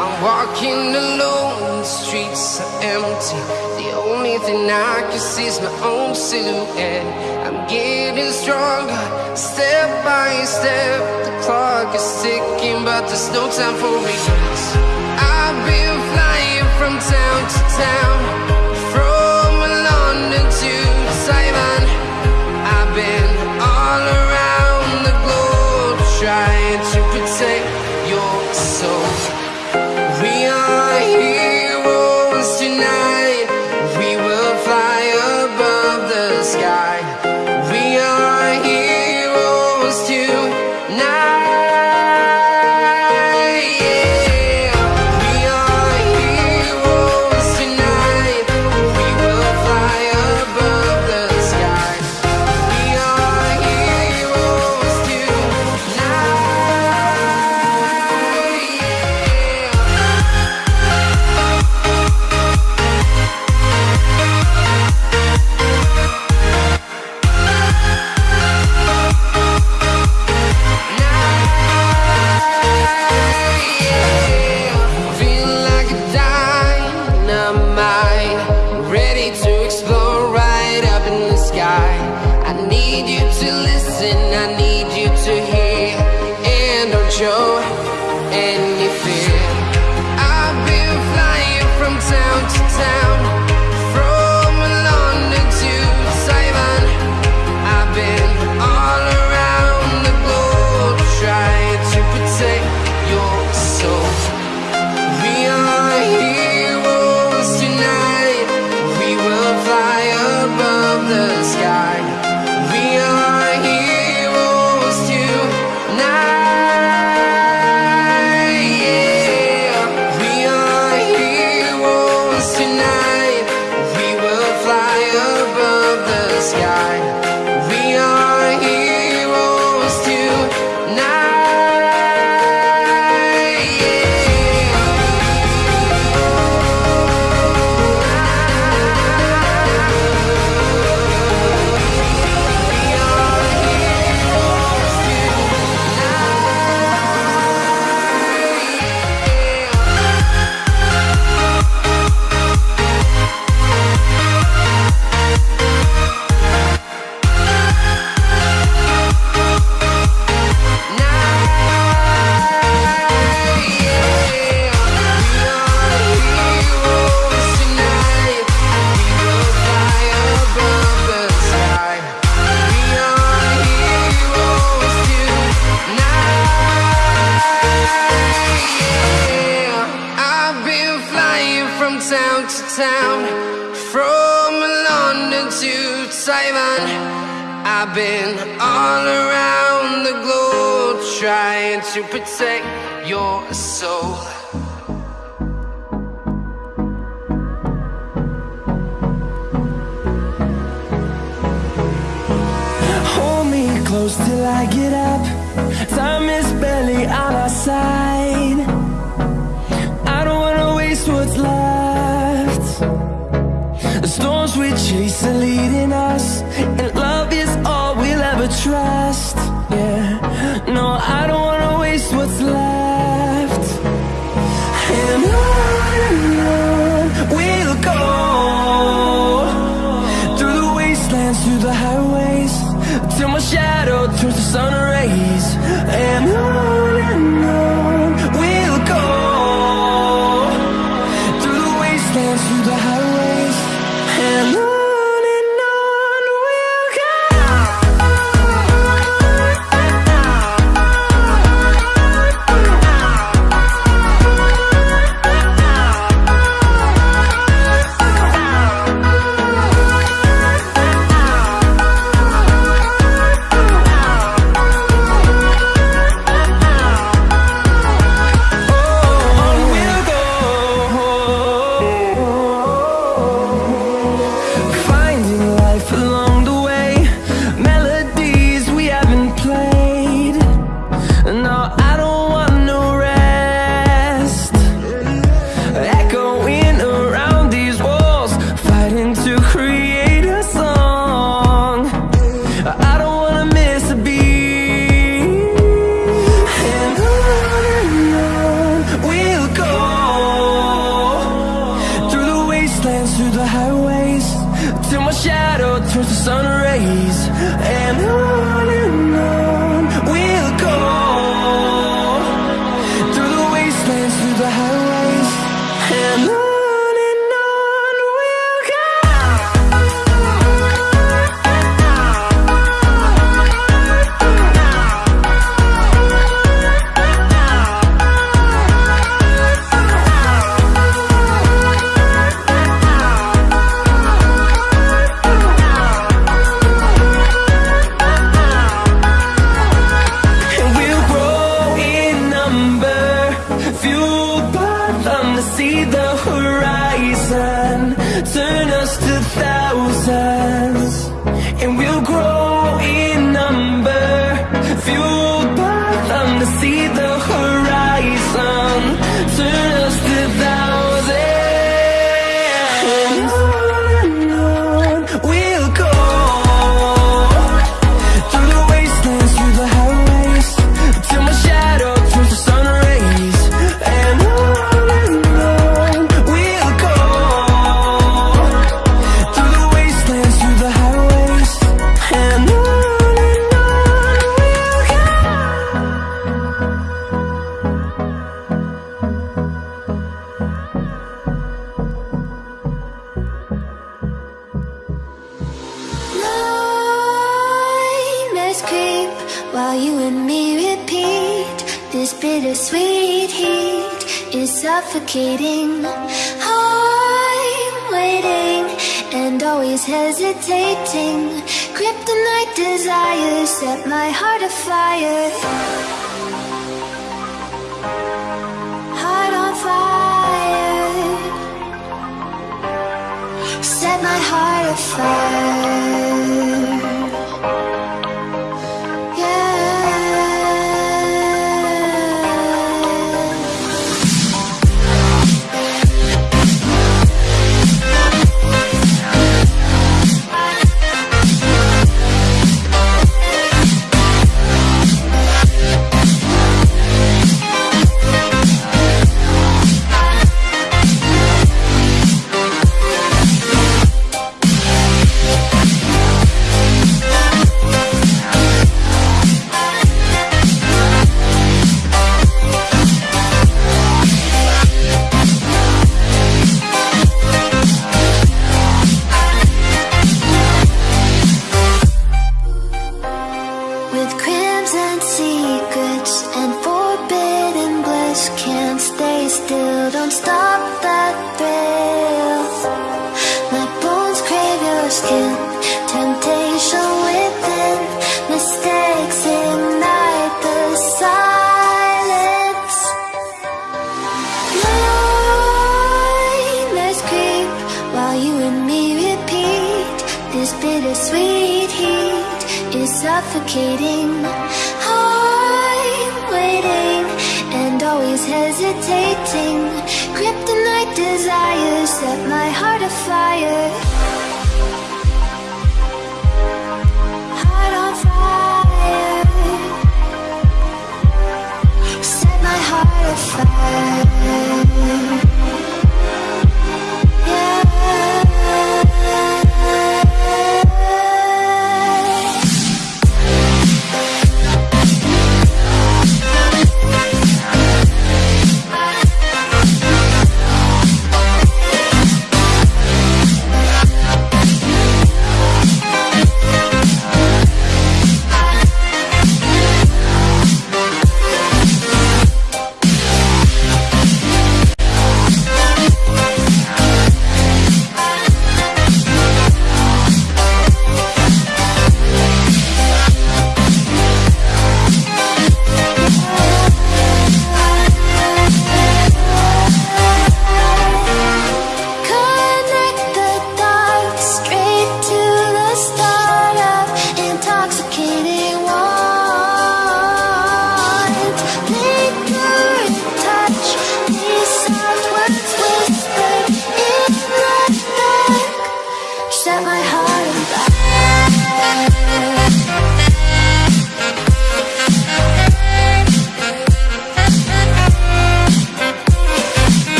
I'm walking alone, the streets are empty. The only thing I can see is my own silhouette. I'm getting stronger, step by step. The clock is ticking, but there's no time for regrets. I've been flying from town to town, from London to Taiwan. I've been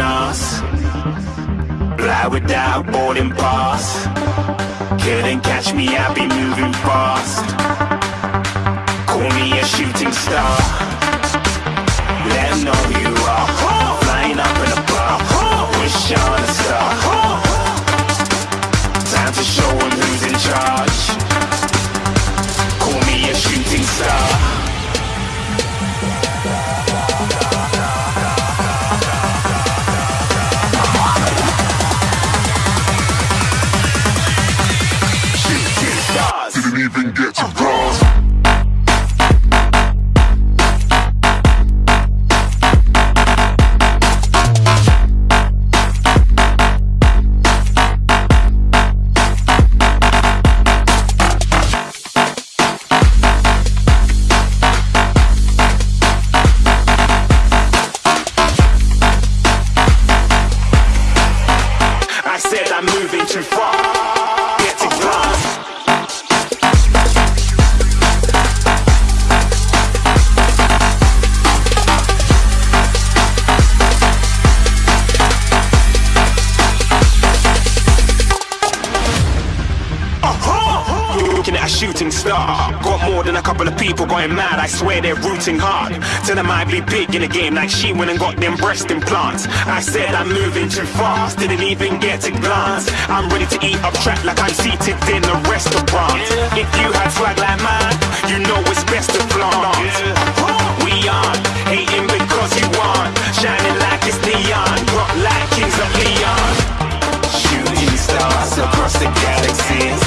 us. Fly without boarding pass. Couldn't catch me, I be moving fast. Call me a shooting star. Let know you like she went and got them breast implants. I said I'm moving too fast. Didn't even get to glance. I'm ready to eat up track like I'm seated in a restaurant. If you had swag like mine, you know it's best to flaunt. We on, hating because you want. Shining like it's neon. Rock like kings of Leon. Shooting stars across the galaxy.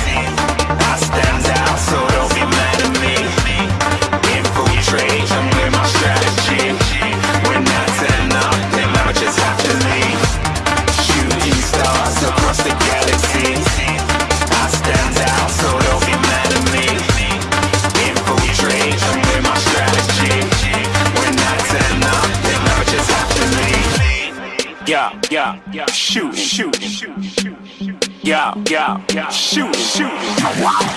Shoot, shoot.